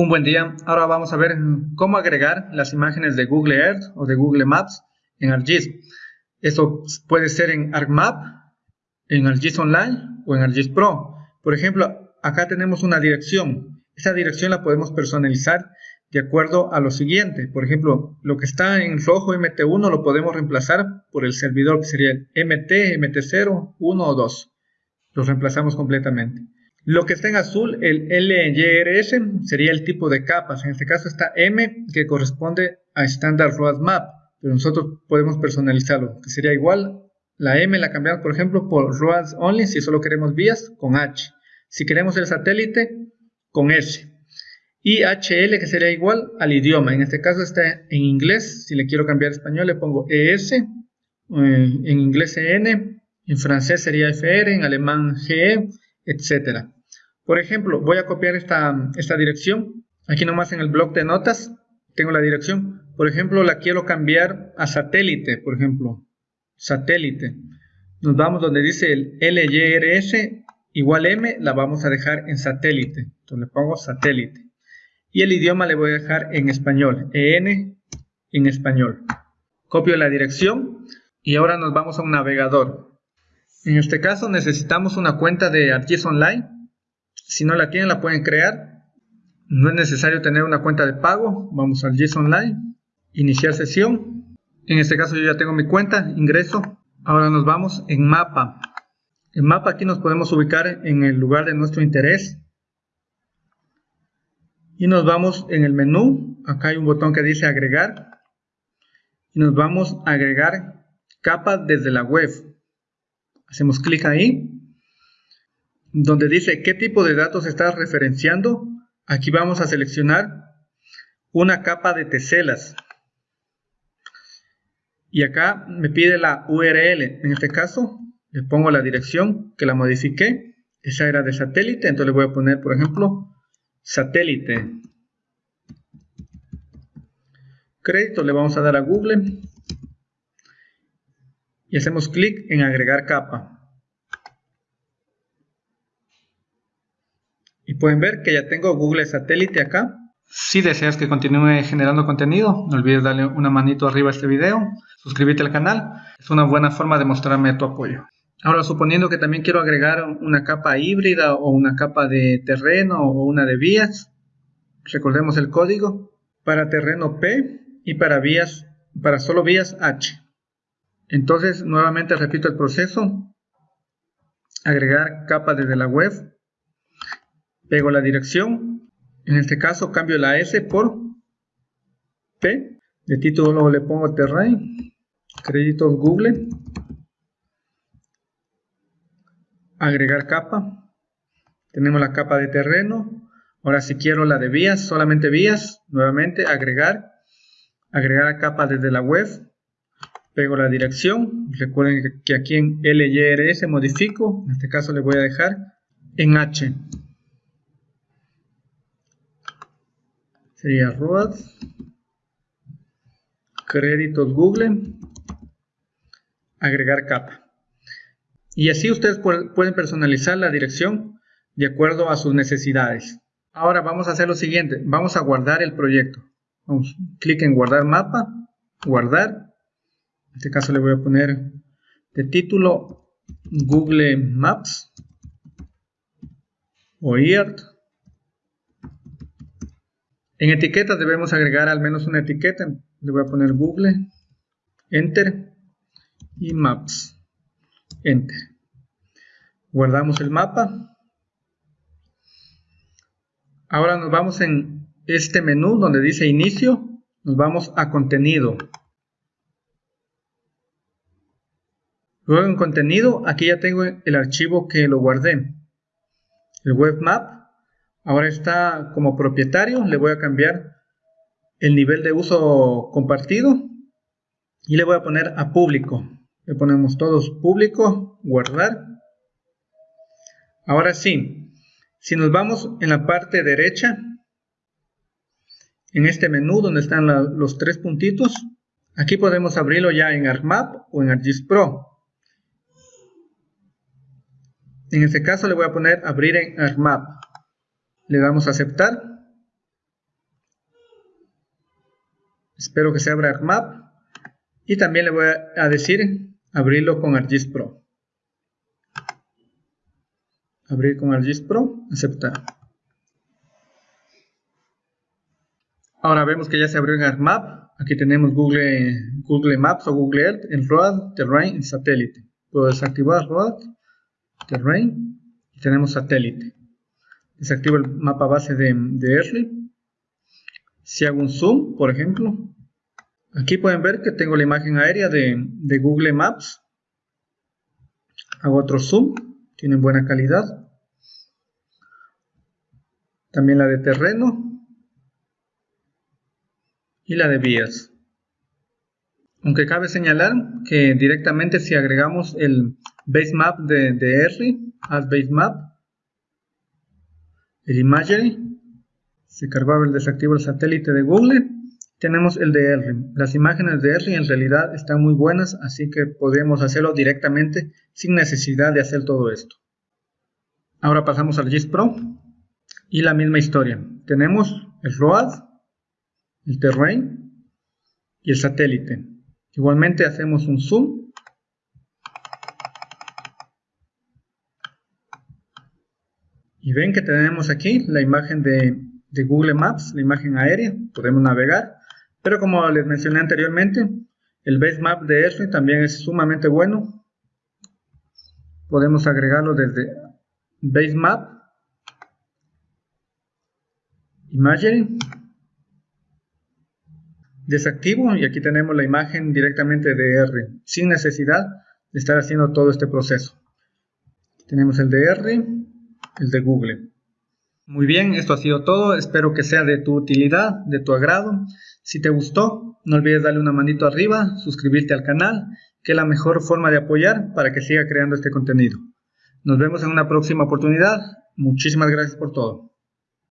Un buen día, ahora vamos a ver cómo agregar las imágenes de Google Earth o de Google Maps en ArcGIS. Esto puede ser en ArcMap, en ArcGIS Online o en ArcGIS Pro. Por ejemplo, acá tenemos una dirección. Esta dirección la podemos personalizar de acuerdo a lo siguiente. Por ejemplo, lo que está en rojo MT1 lo podemos reemplazar por el servidor que sería el MT, MT0, 1 o 2. Los reemplazamos completamente. Lo que está en azul, el LYRS, sería el tipo de capas. En este caso está M, que corresponde a Standard Road Map, pero nosotros podemos personalizarlo, que sería igual. La M la cambiamos, por ejemplo, por Roads Only, si solo queremos vías, con H. Si queremos el satélite, con S. Y HL, que sería igual al idioma. En este caso está en inglés. Si le quiero cambiar español, le pongo ES. Eh, en inglés EN. En francés sería FR. En alemán GE, etc. Por ejemplo, voy a copiar esta, esta dirección. Aquí nomás en el blog de notas tengo la dirección. Por ejemplo, la quiero cambiar a satélite, por ejemplo. Satélite. Nos vamos donde dice el LYRS igual M, la vamos a dejar en satélite. Entonces le pongo satélite. Y el idioma le voy a dejar en español. EN en español. Copio la dirección y ahora nos vamos a un navegador. En este caso necesitamos una cuenta de ArcGIS Online si no la tienen, la pueden crear. No es necesario tener una cuenta de pago. Vamos al GIS Online, iniciar sesión. En este caso yo ya tengo mi cuenta, ingreso. Ahora nos vamos en mapa. En mapa aquí nos podemos ubicar en el lugar de nuestro interés. Y nos vamos en el menú. Acá hay un botón que dice agregar. Y nos vamos a agregar capas desde la web. Hacemos clic ahí donde dice qué tipo de datos estás referenciando, aquí vamos a seleccionar una capa de teselas. Y acá me pide la URL. En este caso, le pongo la dirección que la modifiqué. Esa era de satélite, entonces le voy a poner, por ejemplo, satélite. Crédito, le vamos a dar a Google. Y hacemos clic en agregar capa. Y pueden ver que ya tengo Google Satélite acá. Si deseas que continúe generando contenido, no olvides darle una manito arriba a este video, suscribirte al canal, es una buena forma de mostrarme tu apoyo. Ahora, suponiendo que también quiero agregar una capa híbrida o una capa de terreno o una de vías, recordemos el código, para terreno P y para vías, para solo vías H. Entonces, nuevamente repito el proceso, agregar capa desde la web, pego la dirección, en este caso cambio la S por P, de título le pongo terrain, crédito Google, agregar capa, tenemos la capa de terreno, ahora si quiero la de vías, solamente vías, nuevamente agregar, agregar capa desde la web, pego la dirección, recuerden que aquí en LYRS modifico, en este caso le voy a dejar en H. sería road créditos Google. Agregar capa. Y así ustedes pueden personalizar la dirección de acuerdo a sus necesidades. Ahora vamos a hacer lo siguiente. Vamos a guardar el proyecto. Vamos, clic en guardar mapa guardar. En este caso le voy a poner de título Google Maps o EARTH en etiquetas debemos agregar al menos una etiqueta. Le voy a poner Google, Enter y Maps, Enter. Guardamos el mapa. Ahora nos vamos en este menú donde dice Inicio, nos vamos a Contenido. Luego en Contenido, aquí ya tengo el archivo que lo guardé. El Web Map Ahora está como propietario, le voy a cambiar el nivel de uso compartido y le voy a poner a público. Le ponemos todos público, guardar. Ahora sí, si nos vamos en la parte derecha, en este menú donde están los tres puntitos, aquí podemos abrirlo ya en ArcMap o en ArcGIS Pro. En este caso le voy a poner abrir en ArcMap le damos a aceptar Espero que se abra ArcMap. Y también le voy a decir abrirlo con ArcGIS Pro. Abrir con ArcGIS Pro, aceptar. Ahora vemos que ya se abrió en ArcMap. Aquí tenemos Google, Google Maps o Google Earth en Road, Terrain y Satélite. Puedo desactivar Road, Terrain y tenemos Satélite. Desactivo el mapa base de, de Si hago un zoom, por ejemplo, aquí pueden ver que tengo la imagen aérea de, de Google Maps. Hago otro zoom, tienen buena calidad. También la de terreno y la de vías. Aunque cabe señalar que directamente si agregamos el base map de, de R, as base map, el imagery, se cargaba el desactivo el satélite de Google, tenemos el de R. Las imágenes de R en realidad están muy buenas, así que podemos hacerlo directamente sin necesidad de hacer todo esto. Ahora pasamos al GIS Pro y la misma historia. Tenemos el ROAD, el terrain y el satélite. Igualmente hacemos un zoom. Y ven que tenemos aquí la imagen de, Google Maps, la imagen aérea, podemos navegar. Pero como les mencioné anteriormente, el base map de R también es sumamente bueno. Podemos agregarlo desde base map, imagery, desactivo y aquí tenemos la imagen directamente de R, sin necesidad de estar haciendo todo este proceso. Tenemos el de R, el de Google. Muy bien, esto ha sido todo, espero que sea de tu utilidad, de tu agrado. Si te gustó, no olvides darle una manito arriba, suscribirte al canal, que es la mejor forma de apoyar para que siga creando este contenido. Nos vemos en una próxima oportunidad. Muchísimas gracias por todo.